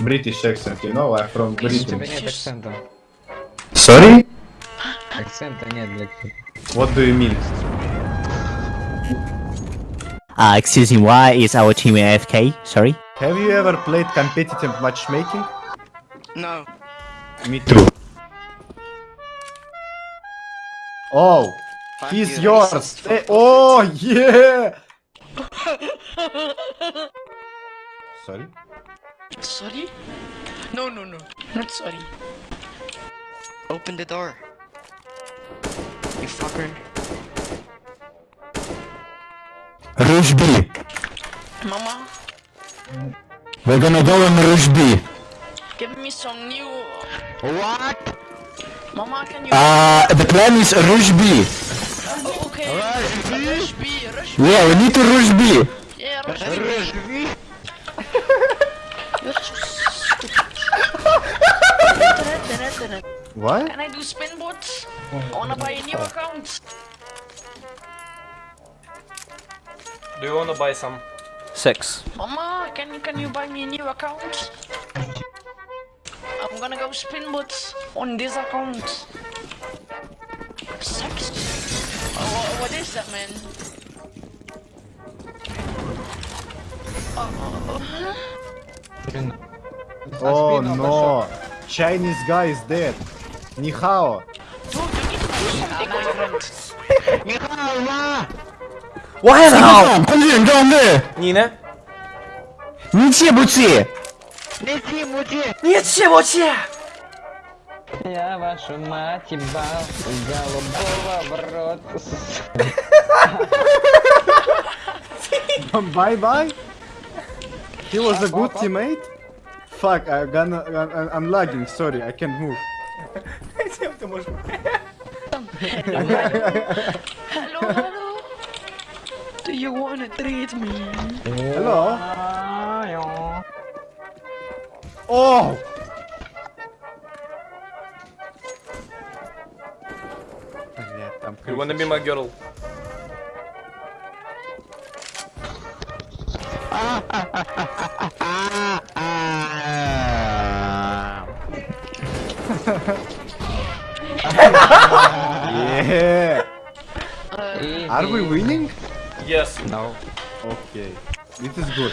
British accent, you know, I'm from У тебя Britain. нет акцента. Sorry? Акцента нет для тебя. What do you mean? Uh, excuse me, why is our team AFK? Sorry? Have you ever played competitive matchmaking? No. Me too. Oh, Fuck he's you, yours. racist. Eh, oh, yeah. Sorry? Sorry? No, no, no. Not sorry. Open the door. You fucker. Rush B. Mama, We're gonna go on Rush B. give me some new... What? Mama, can you... Uh, the plan is Rush B. Oh, okay. Rush B. Rush B. Yeah, we need to Rush B. Yeah, Rush B. Internet, internet, internet. What? Can I do spin bots? I wanna buy a new account. Do you wanna buy some? Six. Mama, can you can you buy me a new account? I'm gonna go spin bots on this account. Sex? Oh, wha- what is that, man? Uh, uh, uh, oh no. Chinese guy is dead. Ni hao. Dude, you need to do something with your friend. Why now? 快点装的，你呢？你气不气？你气不气？ Я вашу мать ебал, голубого в рот. bye bye. He was a good teammate. Fuck, I'm gonna. I'm, I'm lagging. Sorry, I can't move. Hello, hello. Do you wanna treat me? Hello. Ай-ё. Oh. Блядь, там You wanna be my girl? Yeah. Easy. Are we winning? Yes. No. Okay. This is good.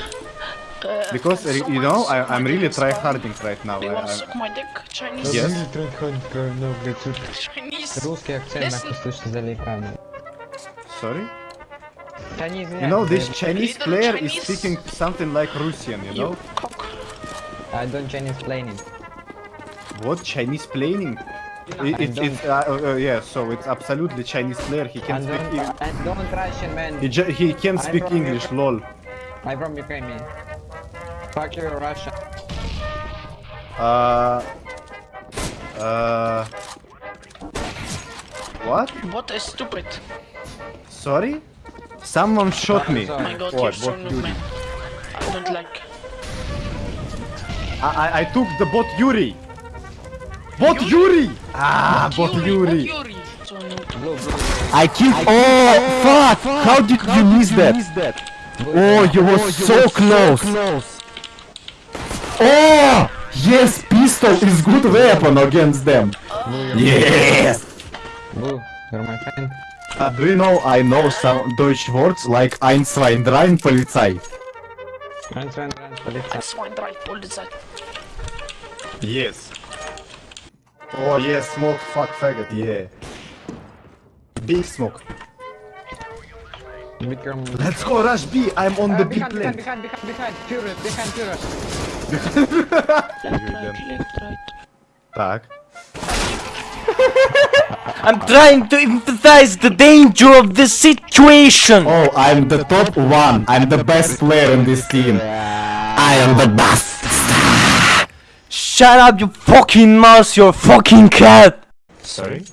Uh, Because uh, you know I, I'm really try harding right now. do you I, wanna I, suck my dick? Chinese? Yes. Chinese? Русский акцент Listen. нахуй слышно за экраном. sorry. Да не You know this знаю. Chinese Little player is Chinese. speaking something like Russian. You know You cock. I don't Chinese planning. what Chinese playing? It, I it's it's uh, uh, uh, yeah. So it's absolutely Chinese player. He I can speak. don't, Eng- don't Russian man. He, ju- he can I'm speak from English. Lol. I'm from Ukraine man. Fuck you Russia. Uh. Uh. What? What is stupid? Sorry? Someone shot me. Oh my god, What? you're so Yuri. man. I don't like. I, I I took the bot Yuri. Bot Yuri. Ah, bot Yuri. Yuri? So noob. Blue, blue. I killed. Oh fuck! How did you miss that? Oh, you were so close. Oh yes, pistol is good weapon against them. Yes. Blue, you're my friend. Uh, do you know I know some Deutsch words like ein, zwei, drei, Polizei? Run, run, run, Oh yes, smoke, fuck, faggot, yeah. Big smoke. Big room. Let's go rush B. I'm on the Uh, B behind, plane. behind, behind, behind, behind, Führer, behind, Führer. Left, right, left, right. Так. I'm trying to empathize the danger of the situation. Oh, I'm the top one. I'm the best player in this team. I am the best. Shut up, you fucking mouse, you fucking cat. Sorry?